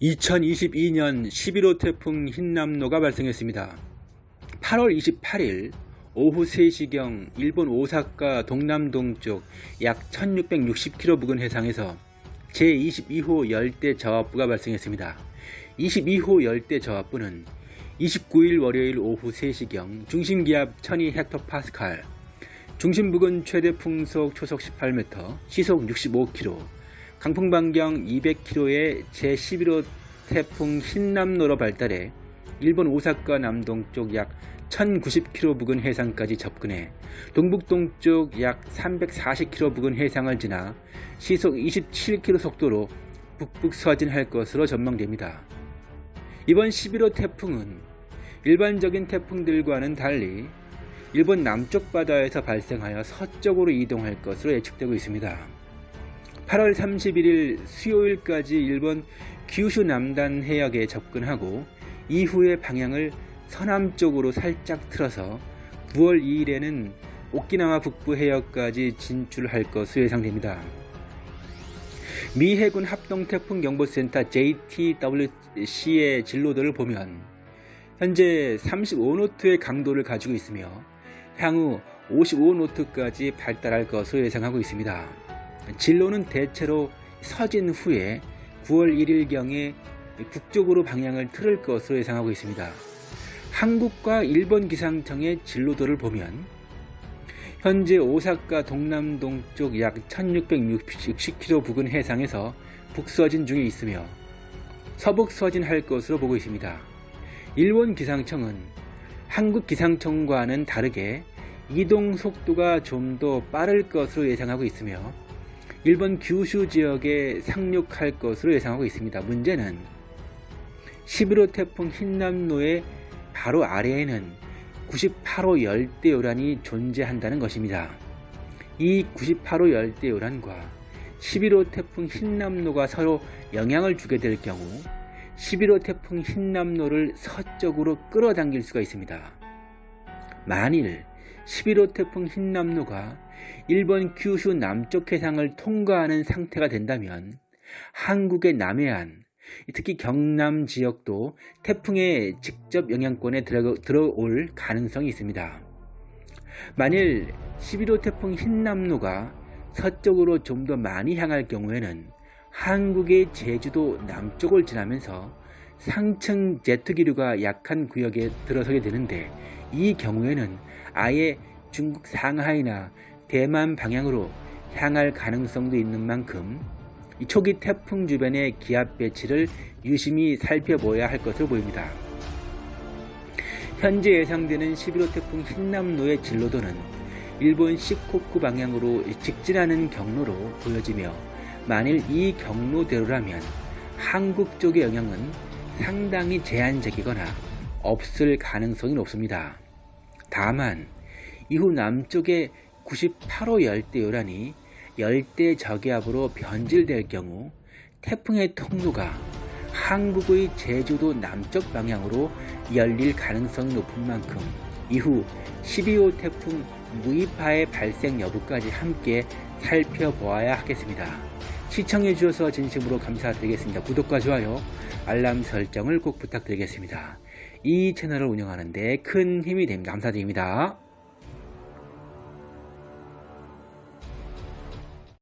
2022년 11호 태풍 흰남노가 발생했습니다. 8월 28일 오후 3시경 일본 오사카 동남동쪽 약 1660km 부근 해상에서 제22호 열대 저압부가 발생했습니다. 22호 열대 저압부는 29일 월요일 오후 3시경 중심기압 1200헥토파스칼, 중심 부근 최대 풍속 초속 18m, 시속 65km, 강풍 반경 200km의 제11호 태풍 흰남노로 발달해 일본 오사카 남동쪽 약 1090km 부근 해상까지 접근해 동북동쪽 약 340km 부근 해상을 지나 시속 27km 속도로 북북 서진할 것으로 전망됩니다. 이번 11호 태풍은 일반적인 태풍들과는 달리 일본 남쪽 바다에서 발생하여 서쪽으로 이동할 것으로 예측되고 있습니다. 8월 31일 수요일까지 일본 규슈 남단 해역에 접근하고 이후에 방향을 서남 쪽으로 살짝 틀어서 9월 2일에는 오키나와 북부 해역까지 진출할 것으로 예상됩니다. 미 해군 합동태풍경보센터 JTWC의 진로도를 보면 현재 35노트의 강도를 가지고 있으며 향후 55노트까지 발달할 것으로 예상하고 있습니다. 진로는 대체로 서진 후에 9월 1일경에 북쪽으로 방향을 틀을 것으로 예상하고 있습니다. 한국과 일본 기상청의 진로도를 보면 현재 오사카 동남동쪽 약 1660km 부근 해상에서 북서진 중에 있으며 서북서진할 것으로 보고 있습니다. 일본 기상청은 한국 기상청과는 다르게 이동 속도가 좀 더 빠를 것으로 예상하고 있으며 일본 규슈 지역에 상륙할 것으로 예상하고 있습니다. 문제는 11호 태풍 흰남노의 바로 아래에는 98호 열대요란이 존재한다는 것입니다. 이 98호 열대요란과 11호 태풍 흰남노가 서로 영향을 주게 될 경우 11호 태풍 흰남노를 서쪽으로 끌어당길 수가 있습니다. 만일 11호 태풍 흰남노가 일본 규슈 남쪽 해상을 통과하는 상태가 된다면 한국의 남해안, 특히 경남 지역도 태풍의 직접 영향권에 들어올 가능성이 있습니다. 만일 11호 태풍 흰남노가 서쪽으로 좀 더 많이 향할 경우에는 한국의 제주도 남쪽을 지나면서 상층 제트 기류가 약한 구역에 들어서게 되는데 이 경우에는 아예 중국 상하이나 대만 방향으로 향할 가능성도 있는 만큼 초기 태풍 주변의 기압 배치를 유심히 살펴보아야 할 것으로 보입니다. 현재 예상되는 11호 태풍 흰남노의 진로도는 일본 시코쿠 방향으로 직진하는 경로로 보여지며 만일 이 경로대로라면 한국 쪽의 영향은 상당히 제한적이거나 없을 가능성이 높습니다. 다만 이후 남쪽의 98호 열대 요란이 열대 저기압으로 변질될 경우 태풍의 통로가 한국의 제주도 남쪽 방향으로 열릴 가능성이 높은 만큼 이후 12호 태풍 무이파의 발생 여부까지 함께 살펴보아야 하겠습니다. 시청해 주셔서 진심으로 감사드리겠습니다. 구독과 좋아요, 알람 설정을 꼭 부탁드리겠습니다. 이 채널을 운영하는데 큰 힘이 됩니다. 감사드립니다.